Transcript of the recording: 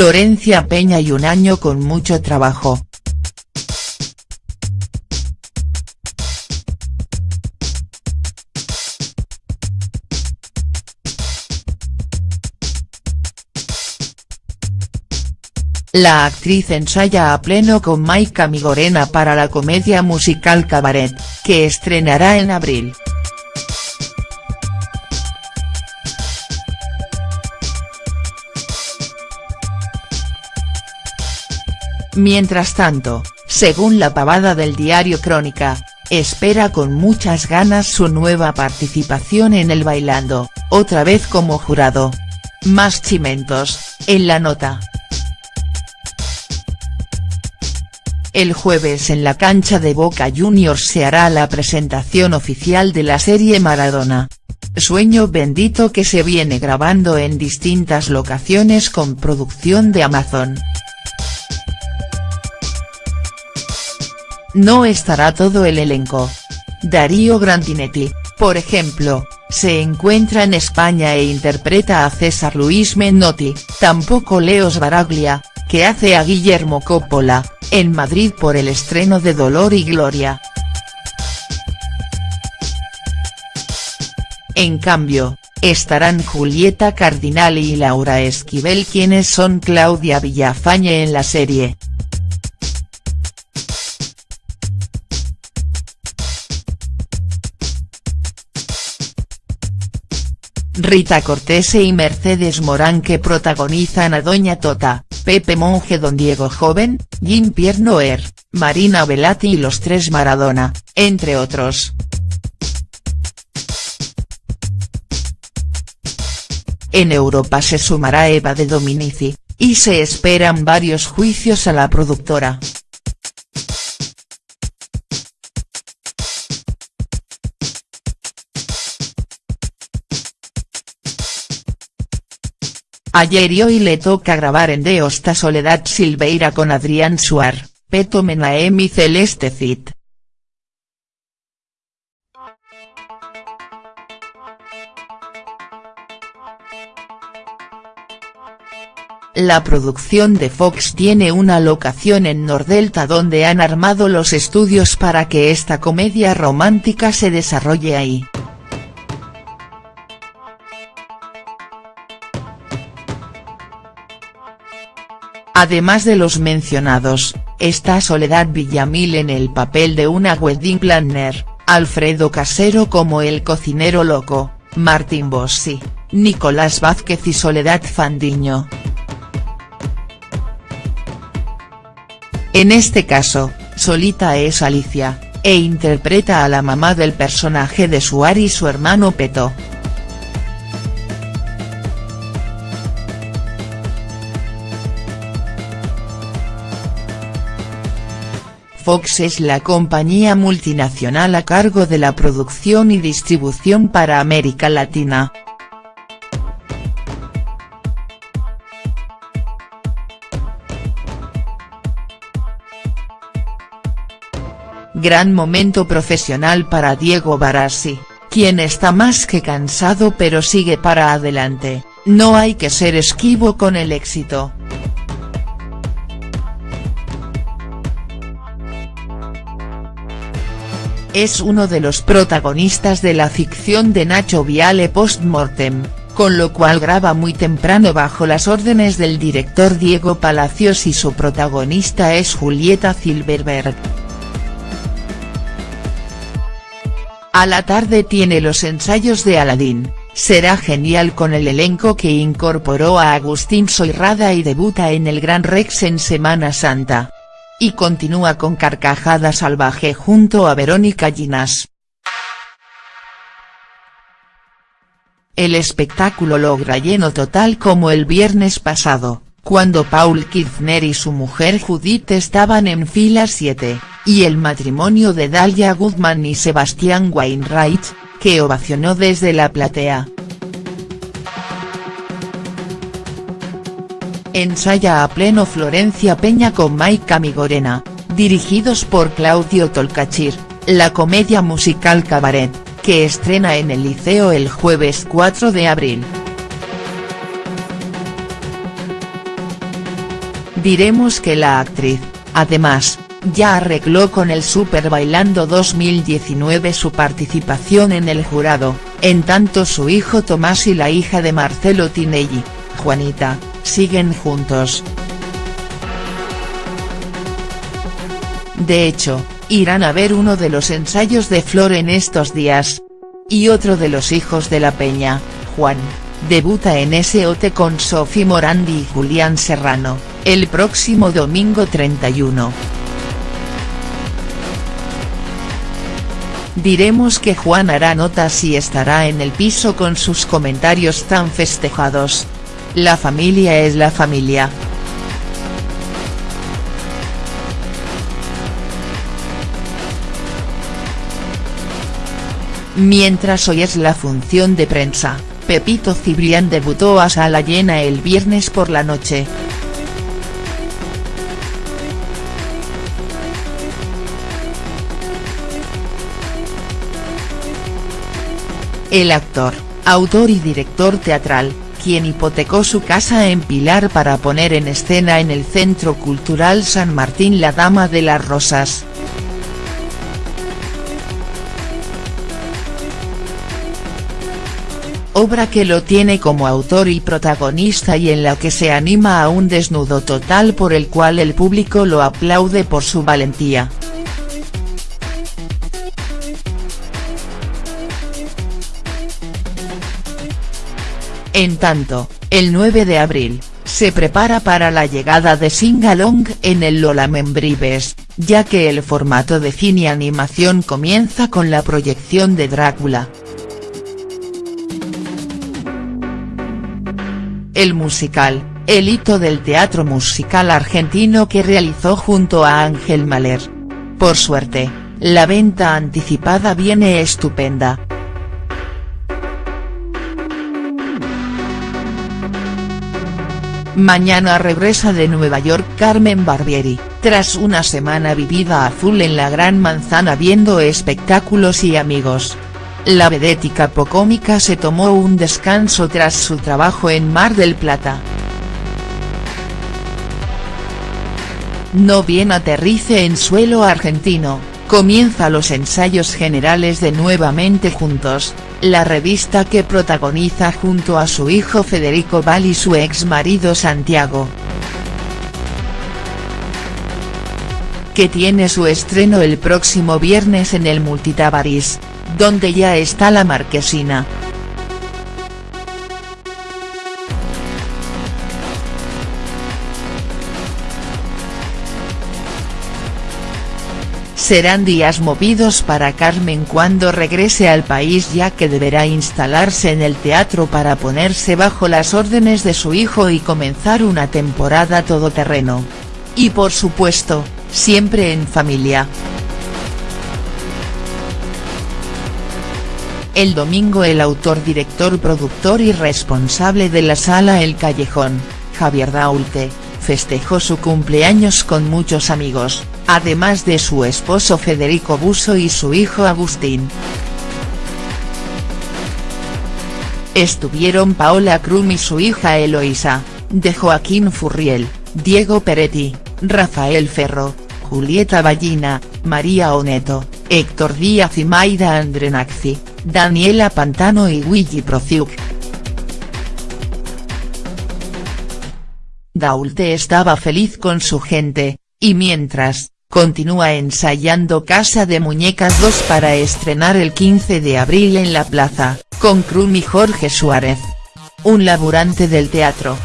Florencia Peña y un año con mucho trabajo. La actriz ensaya a pleno con Maika Migorena para la comedia musical Cabaret, que estrenará en abril. Mientras tanto, según la pavada del diario Crónica, espera con muchas ganas su nueva participación en el Bailando, otra vez como jurado. Más chimentos, en la nota. El jueves en la cancha de Boca Juniors se hará la presentación oficial de la serie Maradona. Sueño bendito que se viene grabando en distintas locaciones con producción de Amazon. No estará todo el elenco. Darío Grandinetti, por ejemplo, se encuentra en España e interpreta a César Luis Menotti, tampoco Leos Baraglia, que hace a Guillermo Coppola, en Madrid por el estreno de Dolor y Gloria. En cambio, estarán Julieta Cardinali y Laura Esquivel quienes son Claudia Villafañe en la serie. Rita Cortese y Mercedes Morán que protagonizan a Doña Tota, Pepe Monje Don Diego Joven, Jim Pierre Noer, Marina Velati y los tres Maradona, entre otros. En Europa se sumará Eva de Dominici, y se esperan varios juicios a la productora. Ayer y hoy le toca grabar en Deosta Soledad Silveira con Adrián Suar, Peto y Celeste Cid. La producción de Fox tiene una locación en Nordelta donde han armado los estudios para que esta comedia romántica se desarrolle ahí. Además de los mencionados, está Soledad Villamil en el papel de una wedding planner, Alfredo Casero como el cocinero loco, Martín Bossi, Nicolás Vázquez y Soledad Fandiño. En este caso, Solita es Alicia, e interpreta a la mamá del personaje de Suar y su hermano Peto. Fox es la compañía multinacional a cargo de la producción y distribución para América Latina. Gran momento profesional para Diego Barassi, quien está más que cansado pero sigue para adelante, no hay que ser esquivo con el éxito. Es uno de los protagonistas de la ficción de Nacho Viale Postmortem, con lo cual graba muy temprano bajo las órdenes del director Diego Palacios y su protagonista es Julieta Silverberg. A la tarde tiene los ensayos de Aladdin, será genial con el elenco que incorporó a Agustín Soirrada y debuta en el Gran Rex en Semana Santa y continúa con Carcajada Salvaje junto a Verónica Ginás. El espectáculo logra lleno total como el viernes pasado, cuando Paul Kirchner y su mujer Judith estaban en fila 7, y el matrimonio de Dalia Goodman y Sebastián Wainwright, que ovacionó desde la platea. Ensaya a pleno Florencia Peña con Maika Migorena, dirigidos por Claudio Tolcachir, la comedia musical Cabaret, que estrena en el Liceo el jueves 4 de abril. Diremos que la actriz, además, ya arregló con el Super Bailando 2019 su participación en el jurado, en tanto su hijo Tomás y la hija de Marcelo Tinelli, Juanita, siguen juntos. De hecho, irán a ver uno de los ensayos de Flor en estos días. Y otro de los hijos de la Peña, Juan, debuta en SOT con Sophie Morandi y Julián Serrano, el próximo domingo 31. Diremos que Juan hará notas y estará en el piso con sus comentarios tan festejados. La familia es la familia. Mientras hoy es la función de prensa, Pepito Cibrián debutó a sala llena el viernes por la noche. El actor, autor y director teatral, quien hipotecó su casa en Pilar para poner en escena en el Centro Cultural San Martín La Dama de las Rosas, obra que lo tiene como autor y protagonista y en la que se anima a un desnudo total por el cual el público lo aplaude por su valentía. En tanto, el 9 de abril, se prepara para la llegada de Singalong en el Lola Membrives, ya que el formato de cine animación comienza con la proyección de Drácula. el musical, el hito del teatro musical argentino que realizó junto a Ángel Mahler. Por suerte, la venta anticipada viene estupenda. Mañana regresa de Nueva York Carmen Barbieri, tras una semana vivida a full en la Gran Manzana viendo espectáculos y amigos. La vedética pocómica se tomó un descanso tras su trabajo en Mar del Plata. No bien aterrice en suelo argentino, comienza los ensayos generales de Nuevamente Juntos, la revista que protagoniza junto a su hijo Federico Val y su ex marido Santiago. Que tiene su estreno el próximo viernes en el Multitabaris donde ya está la marquesina. Serán días movidos para Carmen cuando regrese al país ya que deberá instalarse en el teatro para ponerse bajo las órdenes de su hijo y comenzar una temporada todoterreno. Y por supuesto, siempre en familia. El domingo el autor director productor y responsable de la sala El Callejón, Javier Daulte, festejó su cumpleaños con muchos amigos, además de su esposo Federico Buso y su hijo Agustín. Estuvieron Paola Krum y su hija Eloisa, de Joaquín Furriel, Diego Peretti, Rafael Ferro, Julieta Ballina, María Oneto, Héctor Díaz y Maida Andrenaxi. Daniela Pantano y Luigi Prociuk. Daulte estaba feliz con su gente, y mientras, continúa ensayando Casa de Muñecas 2 para estrenar el 15 de abril en la plaza, con Krum y Jorge Suárez. Un laburante del teatro.